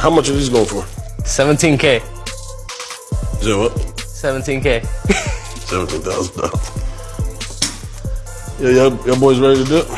How much are these going for? 17K. Is that what? 17K. Seventeen thousand dollars. Yeah, y'all, y'all boys ready to do it?